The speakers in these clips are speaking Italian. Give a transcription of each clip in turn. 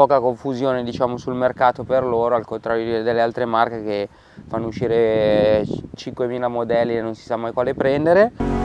poca confusione diciamo, sul mercato per loro, al contrario delle altre marche che fanno uscire 5.000 modelli e non si sa mai quale prendere.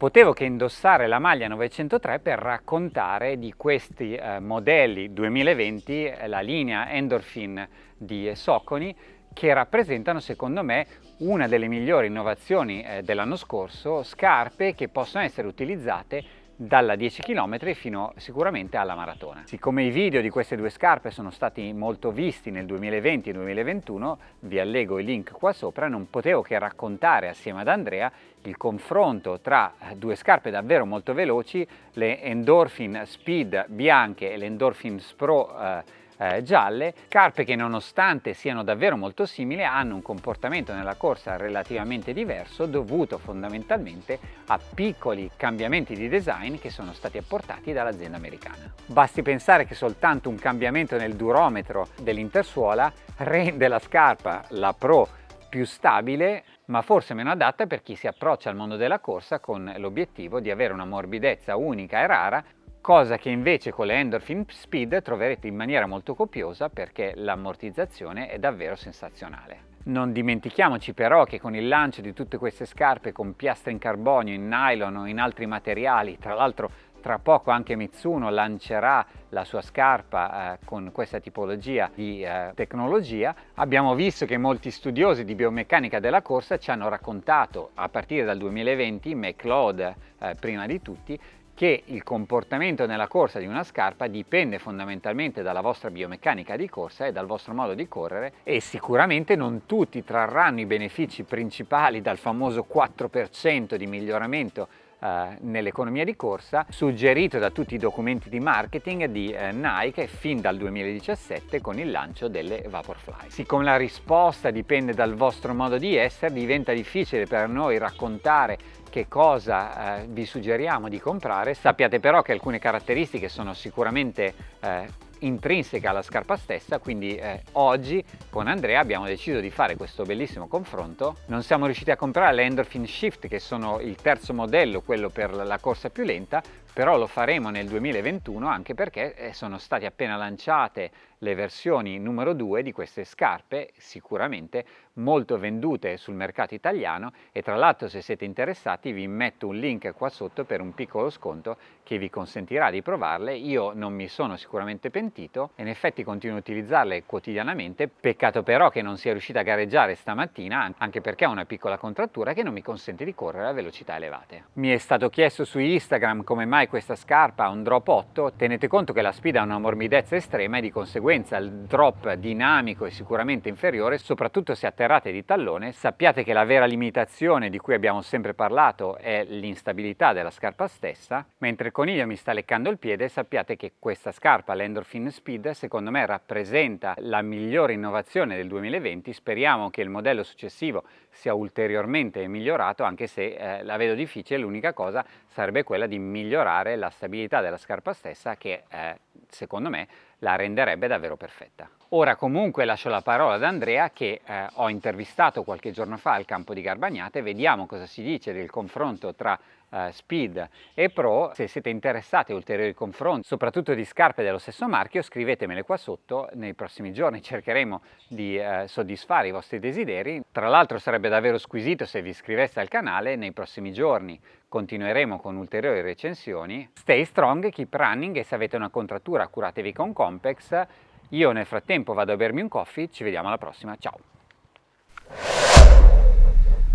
Potevo che indossare la maglia 903 per raccontare di questi eh, modelli 2020, eh, la linea Endorphin di Soconi, che rappresentano secondo me una delle migliori innovazioni eh, dell'anno scorso, scarpe che possono essere utilizzate dalla 10 km fino sicuramente alla maratona. Siccome i video di queste due scarpe sono stati molto visti nel 2020 e 2021, vi allego i link qua sopra, non potevo che raccontare assieme ad Andrea il confronto tra due scarpe davvero molto veloci, le Endorphin Speed bianche e le Endorphin Pro eh, eh, gialle, scarpe che nonostante siano davvero molto simili hanno un comportamento nella corsa relativamente diverso dovuto fondamentalmente a piccoli cambiamenti di design che sono stati apportati dall'azienda americana. Basti pensare che soltanto un cambiamento nel durometro dell'intersuola rende la scarpa, la Pro, più stabile ma forse meno adatta per chi si approccia al mondo della corsa con l'obiettivo di avere una morbidezza unica e rara cosa che invece con le Endorphin Speed troverete in maniera molto copiosa perché l'ammortizzazione è davvero sensazionale. Non dimentichiamoci però che con il lancio di tutte queste scarpe con piastre in carbonio, in nylon o in altri materiali, tra l'altro tra poco anche Mitsuno lancerà la sua scarpa eh, con questa tipologia di eh, tecnologia. Abbiamo visto che molti studiosi di biomeccanica della corsa ci hanno raccontato a partire dal 2020, McLeod eh, prima di tutti, che il comportamento nella corsa di una scarpa dipende fondamentalmente dalla vostra biomeccanica di corsa e dal vostro modo di correre e sicuramente non tutti trarranno i benefici principali dal famoso 4% di miglioramento eh, nell'economia di corsa suggerito da tutti i documenti di marketing di eh, Nike fin dal 2017 con il lancio delle Vaporfly. Siccome la risposta dipende dal vostro modo di essere diventa difficile per noi raccontare che cosa eh, vi suggeriamo di comprare. Sappiate però che alcune caratteristiche sono sicuramente eh, intrinseca alla scarpa stessa quindi eh, oggi con Andrea abbiamo deciso di fare questo bellissimo confronto. Non siamo riusciti a comprare le Endorphin Shift che sono il terzo modello quello per la corsa più lenta però lo faremo nel 2021 anche perché eh, sono state appena lanciate le versioni numero 2 di queste scarpe sicuramente molto vendute sul mercato italiano. E tra l'altro se siete interessati vi metto un link qua sotto per un piccolo sconto che vi consentirà di provarle. Io non mi sono sicuramente pentito. In effetti continuo a utilizzarle quotidianamente. Peccato però che non sia riuscita a gareggiare stamattina anche perché ho una piccola contrattura che non mi consente di correre a velocità elevate. Mi è stato chiesto su Instagram come mai questa scarpa ha un drop 8 tenete conto che la Speed ha una morbidezza estrema e di conseguenza il drop dinamico è sicuramente inferiore, soprattutto se atterrate di tallone. Sappiate che la vera limitazione di cui abbiamo sempre parlato è l'instabilità della scarpa stessa. Mentre il coniglio mi sta leccando il piede, sappiate che questa scarpa, l'Endorphin Speed, secondo me rappresenta la migliore innovazione del 2020. Speriamo che il modello successivo sia ulteriormente migliorato, anche se eh, la vedo difficile. L'unica cosa sarebbe quella di migliorare la stabilità della scarpa stessa che eh, secondo me la renderebbe davvero perfetta. Ora comunque lascio la parola ad Andrea che eh, ho intervistato qualche giorno fa al campo di Garbagnate, vediamo cosa si dice del confronto tra eh, Speed e Pro. Se siete interessati a ulteriori confronti, soprattutto di scarpe dello stesso marchio, scrivetemele qua sotto, nei prossimi giorni cercheremo di eh, soddisfare i vostri desideri. Tra l'altro sarebbe davvero squisito se vi iscriveste al canale, nei prossimi giorni continueremo con ulteriori recensioni. Stay strong, keep running e se avete una contrattura curatevi con Compex. Io nel frattempo vado a bermi un coffee, ci vediamo alla prossima, ciao!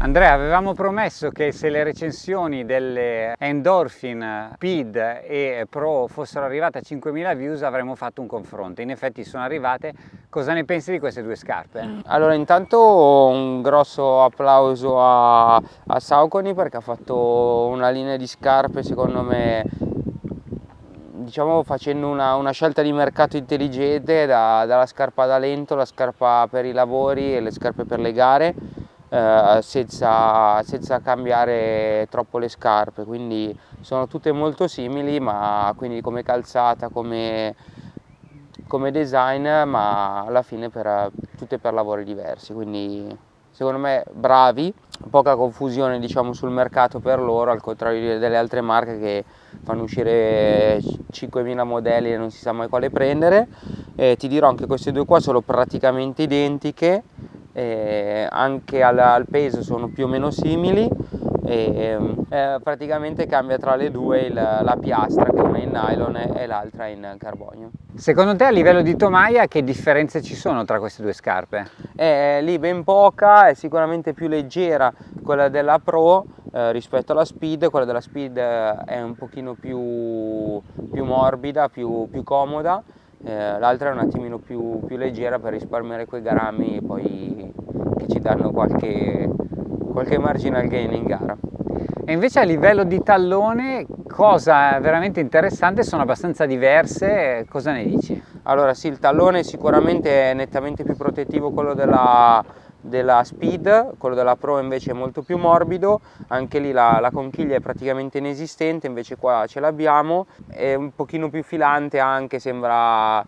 Andrea, avevamo promesso che se le recensioni delle Endorphin Speed e Pro fossero arrivate a 5.000 views avremmo fatto un confronto. In effetti sono arrivate. Cosa ne pensi di queste due scarpe? Allora, intanto un grosso applauso a, a Sauconi perché ha fatto una linea di scarpe secondo me diciamo facendo una, una, scelta di mercato intelligente da, dalla scarpa da lento, la scarpa per i lavori e le scarpe per le gare eh, senza, senza, cambiare troppo le scarpe. Quindi sono tutte molto simili ma quindi come calzata come, come design ma alla fine per, tutte per lavori diversi. Quindi secondo me bravi, poca confusione diciamo, sul mercato per loro, al contrario delle altre marche che fanno uscire 5.000 modelli e non si sa mai quale prendere. Eh, ti dirò anche queste due qua sono praticamente identiche, eh, anche al, al peso sono più o meno simili e eh, praticamente cambia tra le due il, la piastra che una è in nylon e l'altra in carbonio. Secondo te a livello di tomaia che differenze ci sono tra queste due scarpe? È lì ben poca, è sicuramente più leggera quella della Pro eh, rispetto alla Speed, quella della Speed eh, è un pochino più, più morbida, più, più comoda, eh, l'altra è un attimino più, più leggera per risparmiare quei grammi poi che ci danno qualche qualche marginal gain in gara. E invece a livello di tallone, cosa veramente interessante, sono abbastanza diverse, cosa ne dici? Allora sì, il tallone sicuramente è nettamente più protettivo quello della, della Speed, quello della Pro invece è molto più morbido, anche lì la, la conchiglia è praticamente inesistente, invece qua ce l'abbiamo, è un pochino più filante anche, sembra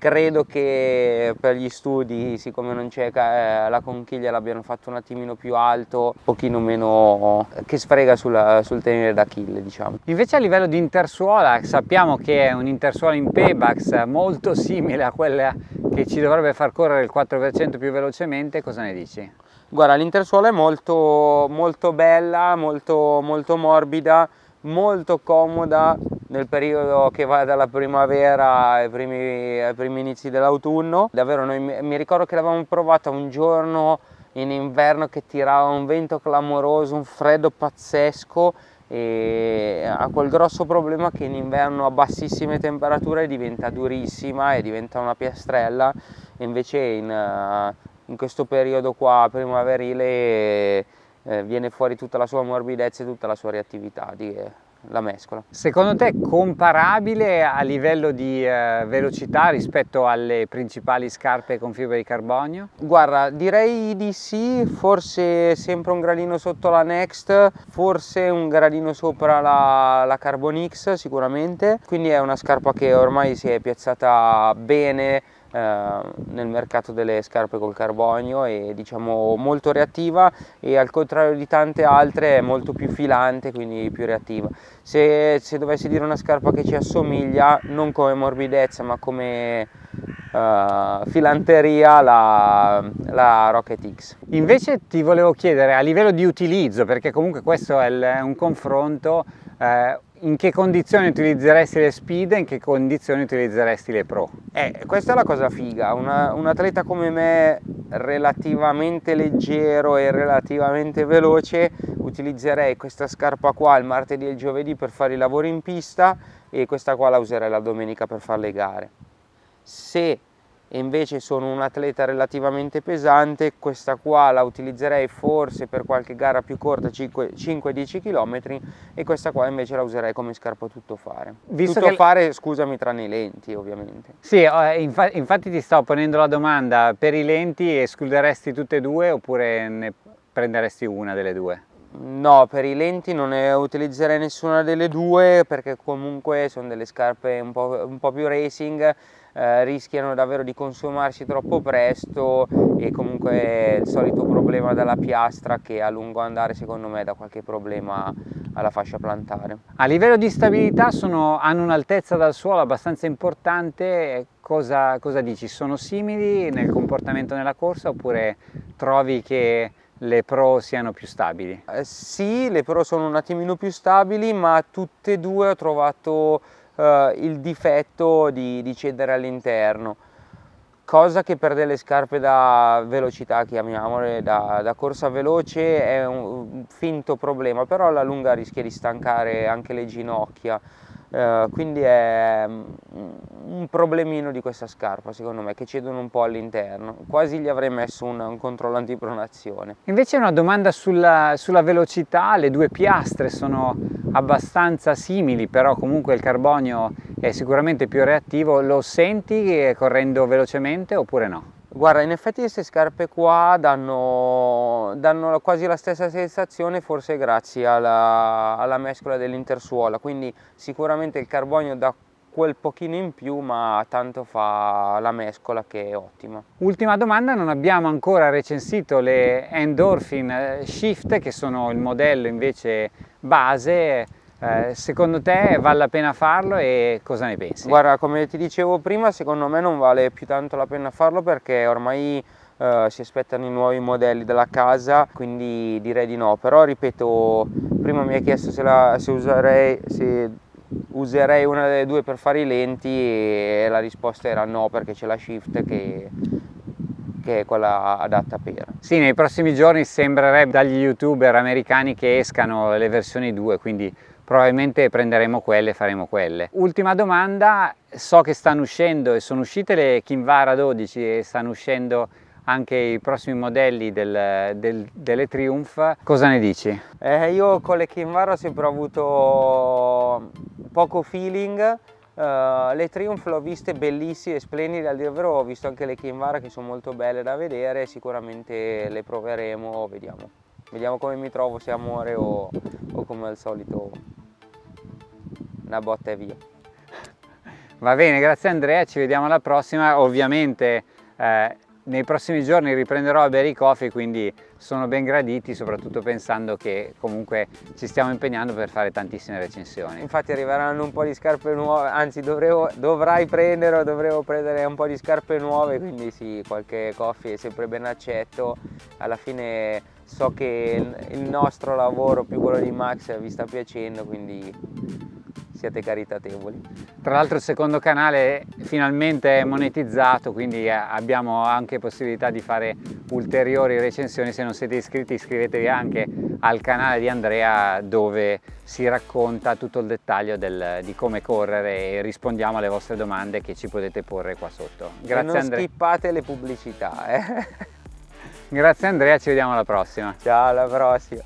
credo che per gli studi siccome non c'è eh, la conchiglia l'abbiano fatto un attimino più alto un pochino meno che sfrega sulla, sul tenere d'Achille diciamo invece a livello di intersuola sappiamo che è un intersuola in Paybax molto simile a quella che ci dovrebbe far correre il 4% più velocemente cosa ne dici? guarda l'intersuola è molto molto bella molto molto morbida molto comoda nel periodo che va dalla primavera ai primi, ai primi inizi dell'autunno. Davvero noi, mi ricordo che l'avevamo provata un giorno in inverno che tirava un vento clamoroso, un freddo pazzesco e ha quel grosso problema che in inverno a bassissime temperature diventa durissima e diventa una piastrella invece in, in questo periodo qua primaverile eh, viene fuori tutta la sua morbidezza e tutta la sua reattività. Di, la mescola. Secondo te è comparabile a livello di eh, velocità rispetto alle principali scarpe con fibra di carbonio? Guarda, direi di sì, forse sempre un gradino sotto la Next, forse un gradino sopra la, la Carbon X sicuramente, quindi è una scarpa che ormai si è piazzata bene nel mercato delle scarpe col carbonio e diciamo molto reattiva e al contrario di tante altre è molto più filante quindi più reattiva se, se dovessi dire una scarpa che ci assomiglia non come morbidezza ma come uh, filanteria la, la, Rocket X. Invece ti volevo chiedere a livello di utilizzo, perché comunque questo è, il, è un confronto, eh, in che condizioni utilizzeresti le Speed e in che condizioni utilizzeresti le Pro? Eh, questa è la cosa figa, Una, un atleta come me relativamente leggero e relativamente veloce utilizzerei questa scarpa qua il martedì e il giovedì per fare i lavori in pista e questa qua la userei la domenica per fare le gare. Se invece sono un atleta relativamente pesante, questa qua la utilizzerei forse per qualche gara più corta, 5-10 km e questa qua invece la userei come scarpa tutto fare. Visto tutto che... fare, scusami, tranne i lenti ovviamente. Sì, eh, infa infatti ti sto ponendo la domanda, per i lenti escluderesti tutte e due oppure ne prenderesti una delle due? No, per i lenti non ne utilizzerei nessuna delle due perché comunque sono delle scarpe un po', un po più racing, eh, rischiano davvero di consumarsi troppo presto e comunque il solito problema della piastra che a lungo andare secondo me dà qualche problema alla fascia plantare. A livello di stabilità sono, hanno un'altezza dal suolo abbastanza importante, cosa, cosa dici? Sono simili nel comportamento nella corsa oppure trovi che le Pro siano più stabili? Eh, sì, le Pro sono un attimino più stabili, ma tutte e due ho trovato eh, il difetto di, di cedere all'interno, cosa che per delle scarpe da velocità, chiamiamole, da, da corsa veloce è un, finto problema, però alla lunga rischia di stancare anche le ginocchia. Uh, quindi è mm, un problemino di questa scarpa secondo me che cedono un po' all'interno. Quasi gli avrei messo un, un controllo antipronazione. Invece una domanda sulla, sulla, velocità le due piastre sono abbastanza simili però comunque il carbonio è sicuramente più reattivo, lo senti correndo velocemente oppure no? Guarda, in effetti queste scarpe qua danno, danno quasi la stessa sensazione, forse grazie alla, alla mescola dell'intersuola, quindi sicuramente il carbonio dà quel pochino in più ma tanto fa la mescola che è ottima. Ultima domanda, non abbiamo ancora recensito le Endorphin eh, Shift che sono il modello invece base eh, secondo te vale la pena farlo e cosa ne pensi? Guarda, come ti dicevo prima, secondo me non vale più tanto la pena farlo perché ormai eh, si aspettano i nuovi modelli della casa, quindi direi di no. Però ripeto, prima mi hai chiesto se, la, se, userei, se userei una delle due per fare i lenti e la risposta era no perché c'è la Shift che che è quella adatta per. Sì, nei prossimi giorni sembrerebbe dagli youtuber americani che escano le versioni 2, quindi probabilmente prenderemo quelle e faremo quelle. Ultima domanda, so che stanno uscendo e sono uscite le Kinvara 12 e stanno uscendo anche i prossimi modelli del, del, delle Triumph, cosa ne dici? Eh, io con le Kinvara ho sempre avuto poco feeling, Uh, le Triumph l'ho viste bellissime, splendide, al dire vero ho visto anche le Kinvara che sono molto belle da vedere, sicuramente le proveremo, vediamo. Vediamo come mi trovo, se amore o, o come al solito una botta e via. Va bene, grazie Andrea, ci vediamo alla prossima. Ovviamente eh, nei prossimi giorni riprenderò a bere i coffee, quindi sono ben graditi, soprattutto pensando che comunque ci stiamo impegnando per fare tantissime recensioni. Infatti arriveranno un po' di scarpe nuove, anzi dovrei, dovrai prendere o dovremo prendere un po' di scarpe nuove, quindi sì, qualche coffee è sempre ben accetto. Alla fine so che il nostro lavoro più quello di Max vi sta piacendo, quindi siate caritatevoli. Tra l'altro il secondo canale finalmente è monetizzato, quindi eh, abbiamo anche possibilità di fare ulteriori recensioni. Se non siete iscritti iscrivetevi anche al canale di Andrea dove si racconta tutto il dettaglio del, di come correre e rispondiamo alle vostre domande che ci potete porre qua sotto. Grazie e non Andrea. skippate le pubblicità. Eh? Grazie Andrea, ci vediamo alla prossima. Ciao, alla prossima.